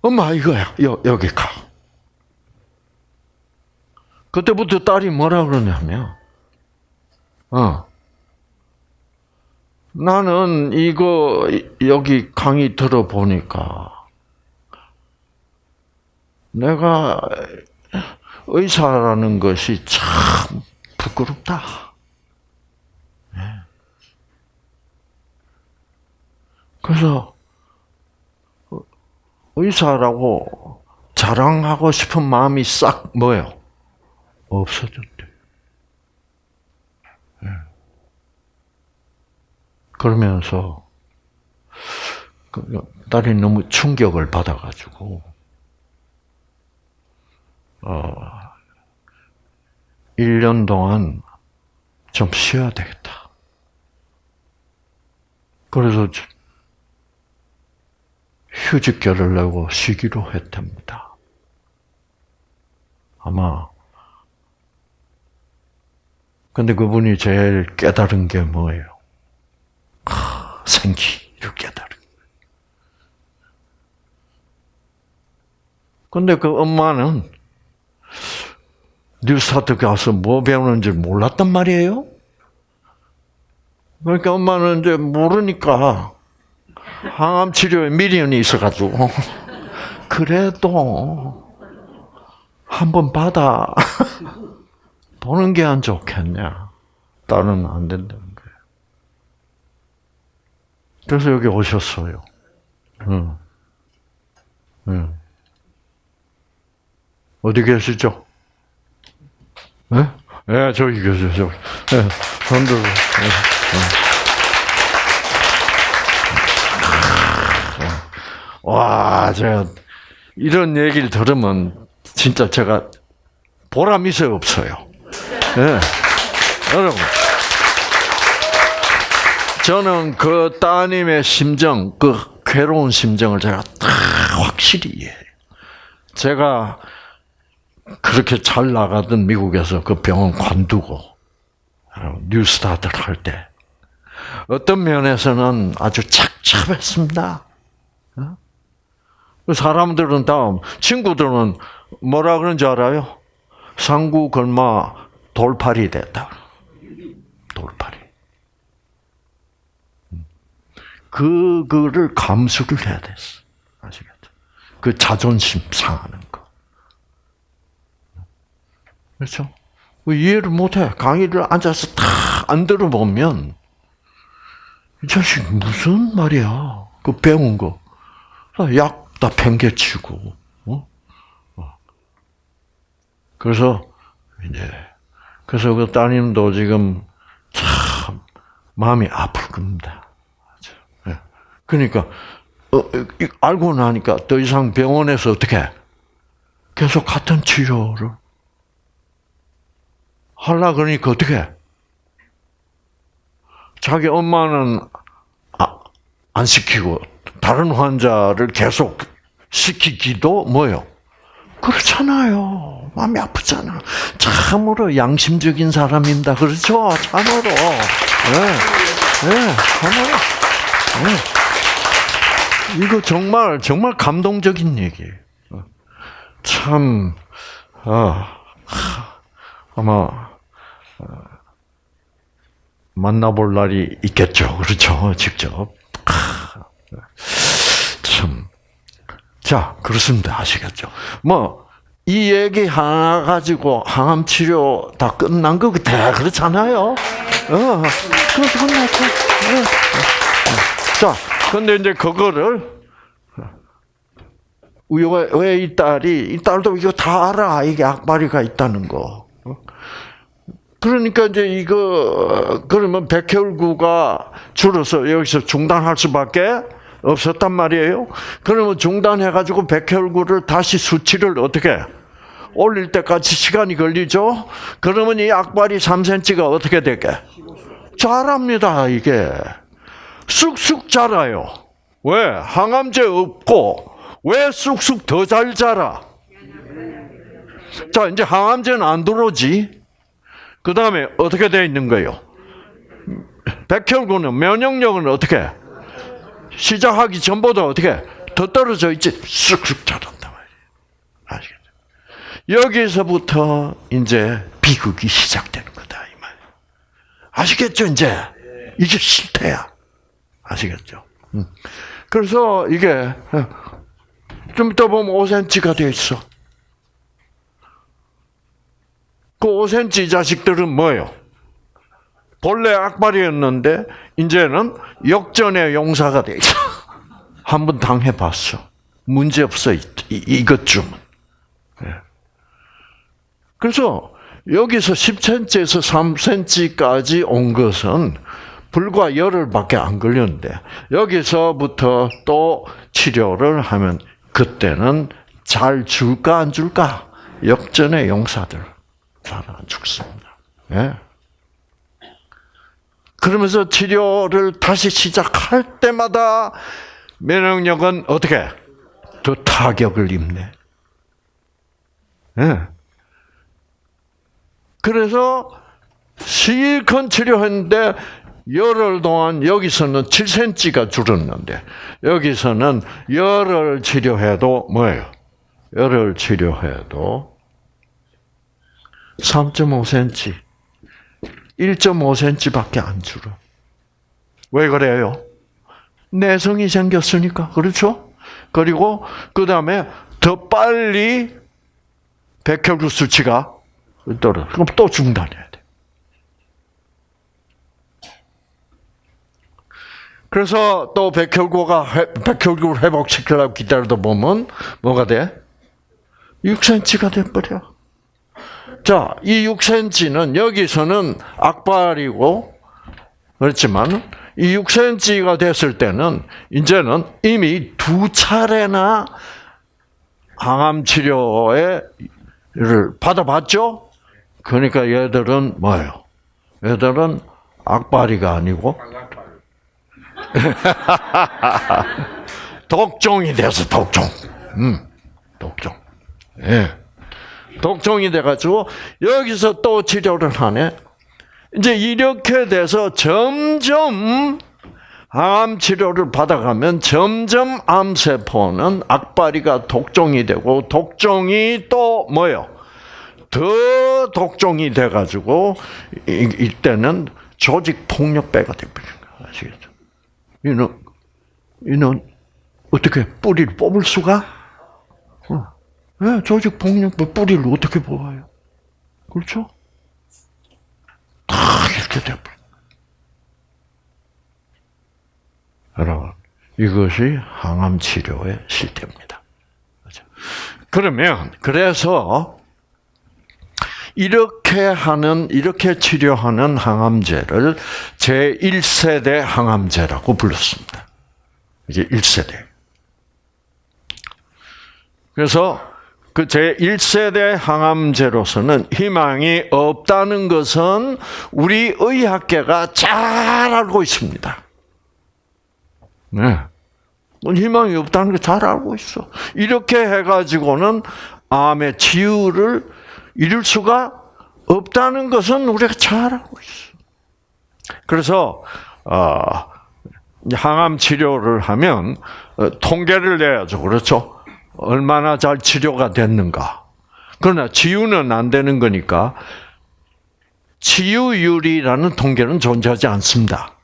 엄마 이거야. 여, 여기 가. 그때부터 딸이 뭐라 그러냐면, 어, 나는 이거 여기 강의 들어보니까 내가 의사라는 것이 참 부끄럽다. 그래서 의사라고 자랑하고 싶은 마음이 싹 뭐요? 없어졌대. 네. 그러면서 그 딸이 너무 충격을 받아가지고 어 1년 동안 좀 쉬어야 되겠다. 그래서 휴직결을 내고 쉬기로 했답니다. 아마 근데 그분이 제일 깨달은 게 뭐예요? 생기를 깨달은 근데 그 엄마는 뉴스타트 가서 뭐 배우는지 몰랐단 말이에요. 그러니까 엄마는 이제 모르니까 항암 치료에 미련이 있어가지고 그래도 한 번 받아 보는 게 안 좋겠냐? 딸은 안 된다는 거예요. 그래서 여기 오셨어요. 응. 응. 어디 계시죠? 네? 네, 저기 계세요, 저기. 네, 손들 와, 제가 이런 얘기를 들으면 진짜 제가 보람 있어요, 없어요? 네. 여러분. 저는 그 따님의 심정, 그 괴로운 심정을 제가 다 확실히 이해해요. 제가 그렇게 잘 나가던 미국에서 그 병원 관두고 뉴스타트를 할때 어떤 면에서는 아주 착잡했습니다. 어? 사람들은 다음 친구들은 뭐라 그런지 알아요? 상구 걸마 돌팔이 됐다. 돌팔이. 그, 그를 감수를 해야 됐어. 아시겠죠? 그 자존심 상하는 거. 그렇죠? 이해를 못해. 강의를 앉아서 다 안 들어보면, 이 자식 무슨 말이야. 그 배운 거. 약 다 팽개치고, 어? 어? 그래서, 이제, 그래서 그 따님도 지금 참 마음이 아플 겁니다. 예. 그러니까, 어, 알고 나니까 더 이상 병원에서 어떻게 계속 같은 치료를 하려 그러니까 어떻게 자기 엄마는 아, 안 시키고 다른 환자를 계속 시키기도 뭐요? 그렇잖아요. 마음이 아프잖아. 참으로 양심적인 사람입니다. 그렇죠? 참으로. 네. 네, 참으로. 네. 이거 정말, 정말 감동적인 얘기예요. 참, 아, 아마, 만나볼 날이 있겠죠. 그렇죠. 직접. 참. 자, 그렇습니다. 아시겠죠? 뭐, 이 얘기 하나 가지고 항암 치료 다 끝난 거 같아. 그렇잖아요? 어. 네. 자, 근데 이제 그거를 왜이 딸이 이 딸도 이거 다 알아 이게 악바리가 있다는 거. 그러니까 이제 이거 그러면 백혈구가 줄어서 여기서 중단할 수밖에 없었단 말이에요. 그러면 중단해가지고 백혈구를 다시 수치를 어떻게 올릴 때까지 시간이 걸리죠. 그러면 이 악발이 3cm가 어떻게 되게? 자랍니다 이게 쑥쑥 자라요. 왜 항암제 없고 왜 쑥쑥 더 잘 자라? 자 이제 항암제는 안 들어오지. 그 다음에 어떻게 되어 있는 거예요? 백혈구는 면역력은 어떻게? 시작하기 전보다 어떻게 더 떨어져 있지 쑥쑥 자란단 말이에요. 아시겠죠? 여기서부터 이제 비극이 시작되는 거다 이 말. 아시겠죠 이제 이게 실태야. 아시겠죠? 음. 그래서 이게 좀 이따 보면 5cm가 돼 있어. 그 5cm 자식들은 뭐예요? 본래 악발이었는데 이제는 역전의 용사가 돼 있어. 한번 당해봤어. 문제 없어 이, 이것쯤은. 예. 그래서 여기서 10cm에서 3cm까지 온 것은 불과 열흘밖에 안 걸렸는데 여기서부터 또 치료를 하면 그때는 잘 줄까 안 줄까 역전의 용사들 잘 안 죽습니다. 예. 그러면서 치료를 다시 시작할 때마다 면역력은 어떻게 더 타격을 입네. 예. 그래서 실컷 치료했는데 열흘 동안 여기서는 7cm가 줄었는데 여기서는 열흘 치료해도 뭐예요? 열흘 치료해도 3.5cm, 1.5cm밖에 안 줄어. 왜 그래요? 내성이 생겼으니까 그렇죠? 그리고 그 다음에 더 빨리 백혈구 수치가 떨어. 그럼 또 중단해야 돼. 그래서 또 백혈구가 백혈구를 회복시키려고 기다리다 보면 뭐가 돼? 6cm가 돼 버려. 자, 이 6cm는 여기서는 악발이고 그렇지만 이 6cm가 됐을 때는 이제는 이미 두 차례나 항암 치료를 받아봤죠. 그러니까 얘들은 뭐예요? 얘들은 악바리가 아니고 독종이 돼서 독종. 음, 독종. 예. 독종이 돼가지고 여기서 또 치료를 하네. 이제 이렇게 돼서 점점 암 치료를 받아가면 점점 암세포는 악바리가 독종이 되고 독종이 또 뭐요? 더 독종이 돼가지고 이때는 조직 폭력배가 되버리는 거야. 아시겠죠? 이는 이는 어떻게 뿌리를 뽑을 수가? 어. 네, 조직 폭력배 뿌리를 어떻게 뽑아요? 그렇죠? 다 이렇게 돼버려. 여러분, 이것이 항암 치료의 실태입니다. 그렇죠? 그러면 그래서 이렇게 하는 이렇게 치료하는 항암제를 제 1세대 항암제라고 불렀습니다. 이게 1세대. 그래서 그 제1세대 항암제로서는 희망이 없다는 것은 우리 의학계가 잘 알고 있습니다. 네. 희망이 없다는 걸 잘 알고 있어. 이렇게 해가지고는 암의 치유를 이룰 수가 없다는 것은 우리가 잘 알고 있어. 그래서 어, 항암 치료를 하면 어, 통계를 내야죠, 그렇죠? 얼마나 잘 치료가 됐는가. 그러나 치유는 안 되는 거니까 치유율이라는 통계는 존재하지 않습니다.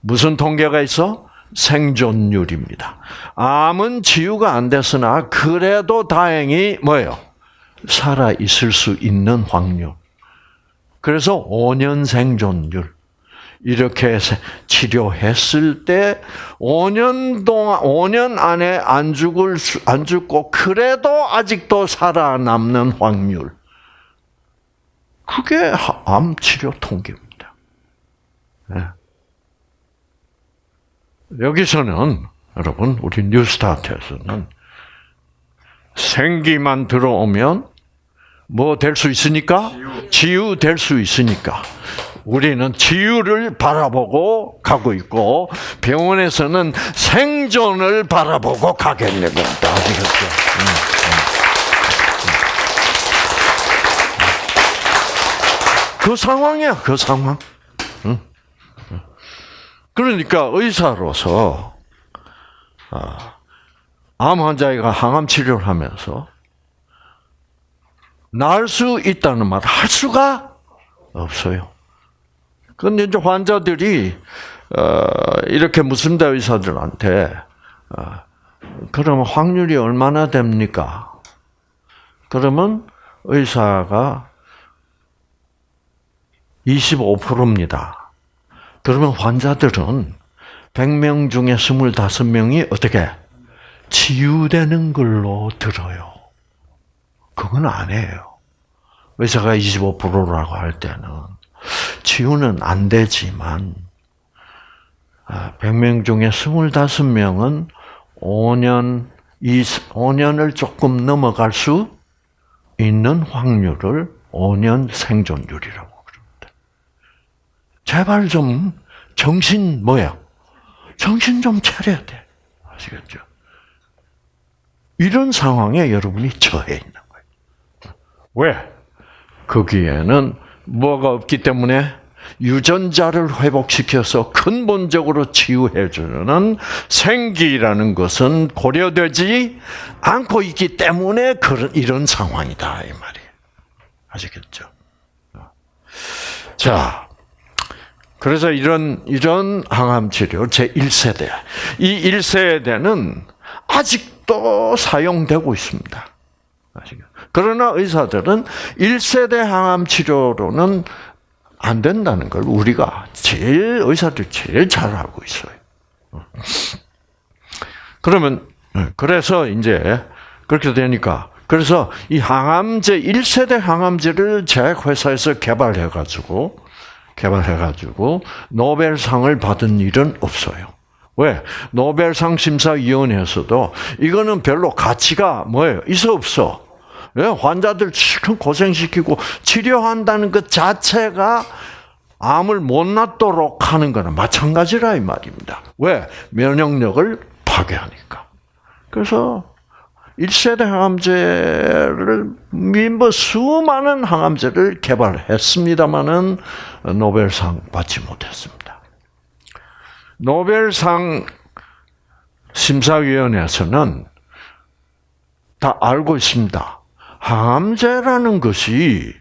무슨 통계가 있어? 생존율입니다. 암은 치유가 안 됐으나 그래도 다행히 뭐예요? 살아 있을 수 있는 확률. 그래서 5년 생존율. 이렇게 치료했을 때 5년 동안 5년 안에 안 죽을 수, 안 죽고 그래도 아직도 살아남는 확률. 그게 암 치료 통계입니다. 네. 여기서는 여러분 우리 뉴스타트에서는 생기만 들어오면 뭐 될 수 있으니까 치유 될 수 있으니까 우리는 치유를 바라보고 가고 있고 병원에서는 생존을 바라보고 가겠는 겁니다. 그 상황이야, 그 상황. 그러니까 의사로서 아, 암 환자가 항암 치료를 하면서 나을 수 있다는 말 할 수가 없어요. 근데 이제 환자들이 어, 이렇게 묻습니다 의사들한테 어, 그러면 확률이 얼마나 됩니까? 그러면 의사가 25%입니다. 그러면 환자들은 100명 중에 25명이 어떻게 치유되는 걸로 들어요. 그건 아니에요. 의사가 25%라고 할 때는 치유는 안 되지만 100명 아, 중에 25명은 5년, 5년을 조금 넘어갈 수 있는 확률을 5년 생존율이라고 그럽니다. 제발 좀 정신 뭐야? 정신 좀 차려야 돼. 아시겠죠? 이런 상황에 여러분이 처해 있는 거예요. 왜? 거기에는 뭐가 없기 때문에 유전자를 회복시켜서 근본적으로 치유해주는 생기라는 것은 고려되지 않고 있기 때문에 그런 이런 상황이다 이 말이에요. 아시겠죠? 자, 그래서 이런 이런 항암 치료 제 1세대 이 1세대는 아직도 사용되고 있습니다. 아시겠죠? 그러나 의사들은 1세대 항암 치료로는 안 된다는 걸 우리가 제일 의사들 제일 잘 알고 있어요. 그러면 그래서 이제 그렇게 되니까 그래서 이 항암제 1세대 항암제를 제 회사에서 개발해 가지고 개발해 가지고 노벨상을 받은 일은 없어요. 왜? 노벨상 심사위원회에서도 이거는 별로 가치가 뭐예요? 있어 없어? 예, 환자들 실컷 고생시키고 치료한다는 것 자체가 암을 못 낫도록 하는 거는 마찬가지라 이 말입니다. 왜? 면역력을 파괴하니까. 그래서 1세대 항암제를 뭐 수많은 항암제를 개발했습니다마는 노벨상 받지 못했습니다. 노벨상 심사위원회에서는 다 알고 있습니다. 항암제라는 것이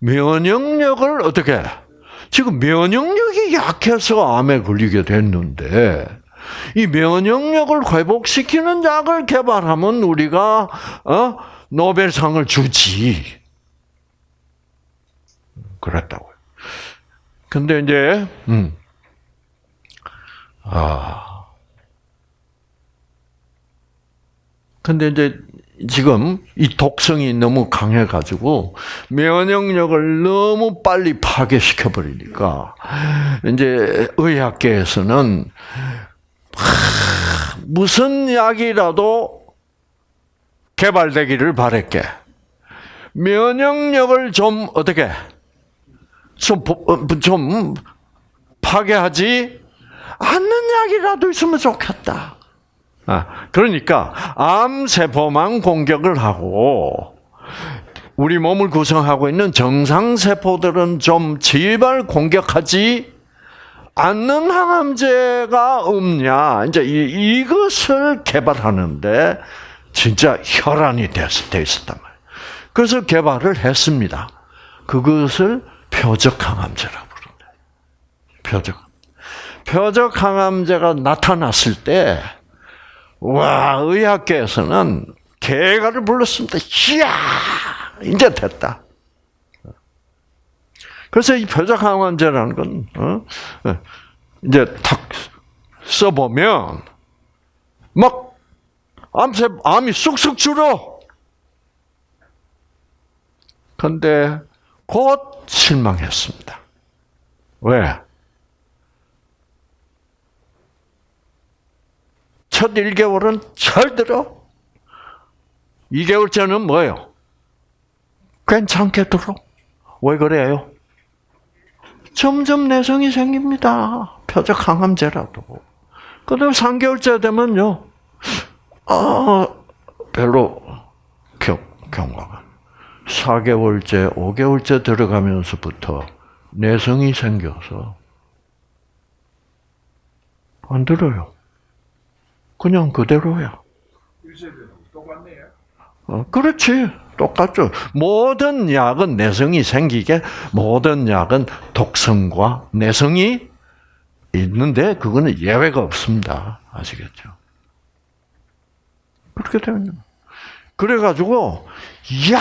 면역력을 어떻게 지금 면역력이 약해서 암에 걸리게 됐는데 이 면역력을 회복시키는 약을 개발하면 우리가 어? 노벨상을 주지. 그랬다고요. 근데 이제 음. 아. 근데 이제 지금 이 독성이 너무 강해가지고 면역력을 너무 빨리 파괴시켜 버리니까 이제 의학계에서는 무슨 약이라도 개발되기를 바랬게 면역력을 좀 어떻게 좀, 어, 좀 파괴하지 않는 약이라도 있으면 좋겠다. 아, 그러니까 암 세포만 공격을 하고 우리 몸을 구성하고 있는 정상 세포들은 좀 제발 공격하지 않는 항암제가 없냐. 이제 이, 이것을 개발하는데 진짜 혈안이 돼 있었단 말이에요. 그래서 개발을 했습니다. 그것을 표적 항암제라고 부른다. 표적. 표적 항암제가 나타났을 때 와, 의학계에서는 개가를 불렀습니다. 이야, 이제 됐다. 그래서 이 표적항암제라는 건 어? 어, 이제 탁 써보면 막 암세 암이 쑥쑥 줄어. 근데 곧 실망했습니다. 왜? 첫 1개월은 잘 들어. 2개월째는 뭐예요? 괜찮게 들어. 왜 그래요? 점점 내성이 생깁니다. 표적 항암제라도. 그 다음 3개월째 되면요. 아, 별로 경, 경과가. 4개월째, 5개월째 들어가면서부터 내성이 생겨서 안 들어요. 그냥 그대로야. 어, 그렇지. 똑같죠. 모든 약은 내성이 생기게 모든 약은 독성과 내성이 있는데 그거는 예외가 없습니다. 아시겠죠? 그렇게 되면 그래가지고 야!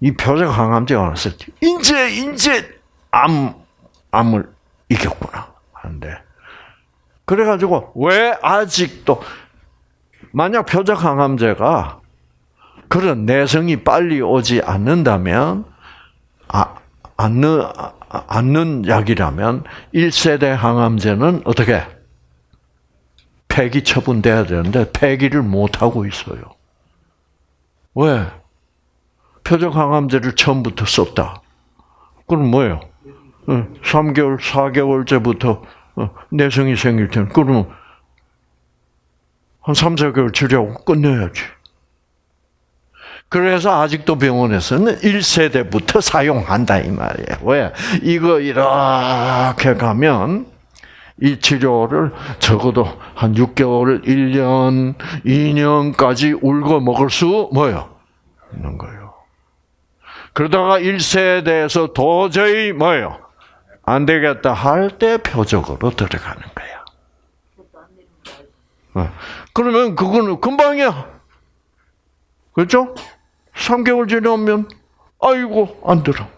이 표적 항암제가 나왔을 때 인제 인제 암 암을 이겼구나 하는데 그래가지고 왜 아직도 만약 표적 항암제가 그런 내성이 빨리 오지 않는다면 아, 않는 않는 약이라면 1세대 항암제는 어떻게 폐기 처분돼야 되는데 폐기를 못 하고 있어요. 왜? 표적 항암제를 처음부터 썼다. 그럼 뭐예요? 3개월, 4개월째부터 어, 내성이 생길 때는 그러면 한 3, 4개월 치료하고 끝내야지. 그래서 아직도 병원에서는 1세대부터 사용한다 이 말이에요. 왜? 이거 이렇게 가면 이 치료를 적어도 한 6개월, 1년, 2년까지 울고 먹을 수 뭐요? 있는 거예요. 그러다가 1세대에서 도저히 뭐요? 안 되겠다 할 때 표적으로 들어가는 거야. 어. 그러면 그거는 금방이야. 그렇죠? 3개월 지나면 아이고 안 들어.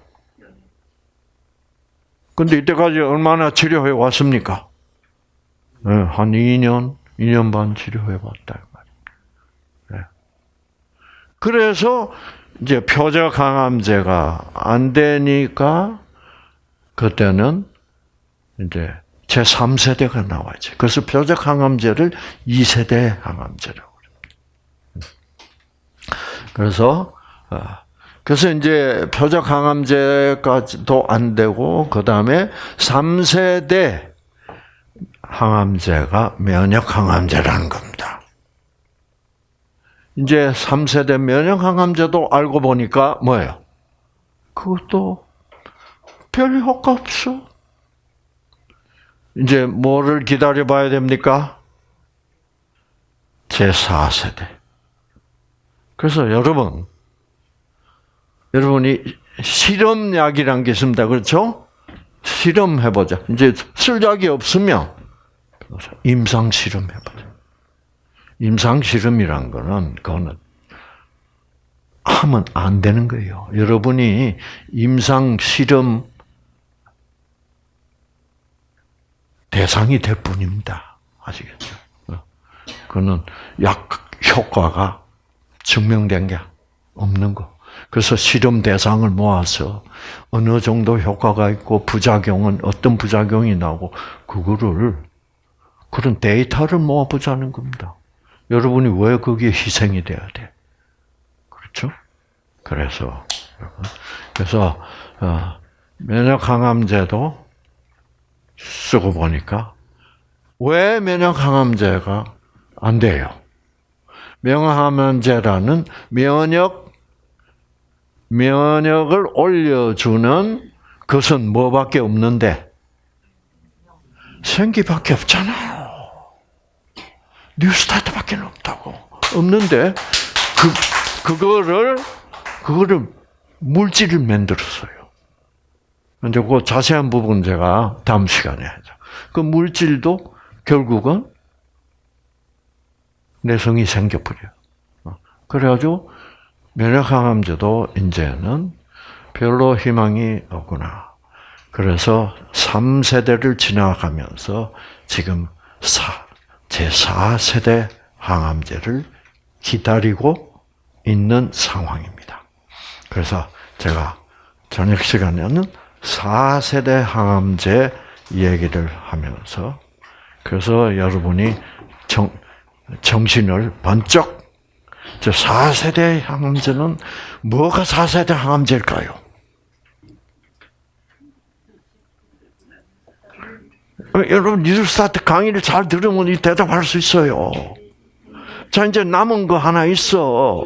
근데 이때까지 얼마나 치료해 왔습니까? 네, 한 2년, 2년 반 치료해 왔다 네. 그래서 이제 표적 항암제가 안 되니까 그때는 이제 제 3세대가 나와야지. 그래서 표적 항암제를 2세대 항암제라고 그럽니다. 그래서 어, 그래서 이제 표적 항암제까지도 안 되고 그 다음에 3세대 항암제가 면역 항암제라는 겁니다. 이제 3세대 면역 항암제도 알고 보니까 뭐예요? 그것도 별 효과 없어. 이제 뭐를 기다려 봐야 됩니까? 제4세대. 그래서 여러분, 여러분이 실험약이란 게 있습니다. 그렇죠? 실험해보자. 이제 쓸 약이 없으면 임상 실험해보자. 임상 실험이란 거는 그거는 하면 안 되는 거예요. 여러분이 임상 실험 대상이 될 뿐입니다. 아시겠죠? 그거는 약 효과가 증명된 게 없는 거. 그래서 실험 대상을 모아서 어느 정도 효과가 있고 부작용은 어떤 부작용이 나고 그거를 그런 데이터를 모아보자는 겁니다. 여러분이 왜 거기에 희생이 돼야 돼? 그렇죠? 그래서 그래서 어, 면역 항암제도 쓰고 보니까 왜 면역 항암제가 안 돼요? 면역 항암제라는 면역 면역을 올려주는 것은 뭐밖에 없는데 생기밖에 없잖아요. 뉴스타트밖에 없다고 없는데 그 그거를 그거를 물질을 만들었어요. 이제 그 자세한 부분 제가 다음 시간에 하죠. 그 물질도 결국은 내성이 생겨버려요. 그래가지고 면역항암제도 이제는 별로 희망이 없구나. 그래서 3세대를 지나가면서 지금 사, 제4세대 항암제를 기다리고 있는 상황입니다. 그래서 제가 저녁 시간에는 4세대 항암제 얘기를 하면서 그래서 여러분이 정, 정신을 번쩍 저 4세대 항암제는 뭐가 4세대 항암제일까요? 어, 여러분 뉴스타트 강의를 잘 들으면 이 대답할 수 있어요. 자 이제 남은 거 하나 있어.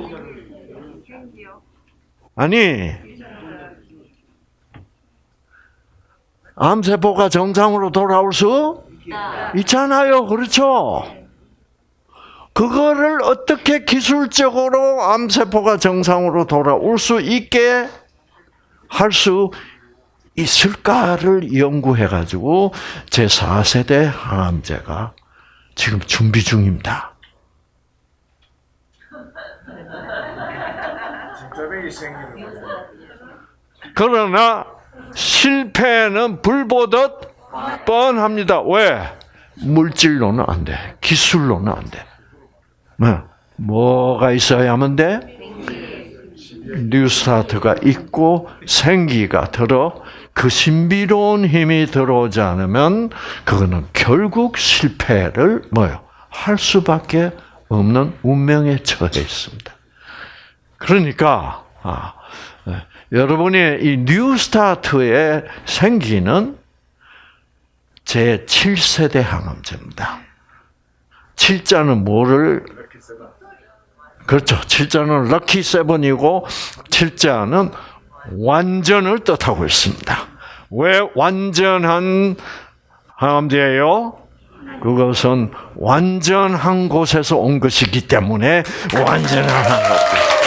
아니 암세포가 정상으로 돌아올 수 있잖아요. 그렇죠? 그거를 어떻게 기술적으로 암세포가 정상으로 돌아올 수 있게 할 수 있을까를 연구해가지고 제4세대 항암제가 지금 준비 중입니다. 그러나 실패는 불보듯 뻔합니다. 왜? 물질로는 안 돼. 기술로는 안 돼. 뭐, 뭐가 있어야만 돼? 뉴스타트가 있고 생기가 들어 그 신비로운 힘이 들어오지 않으면 그거는 결국 실패를 뭐요? 할 수밖에 없는 운명에 처해 있습니다. 그러니까 아, 예, 여러분이 이 뉴스타트의 생기는 제 7세대 항암제입니다. 7자는 뭐를. 그렇죠. 7자는 럭키 세븐이고 7자는 완전을 뜻하고 있습니다. 왜 완전한 항암제예요? 그것은 완전한 곳에서 온 것이기 때문에 완전한 항암제.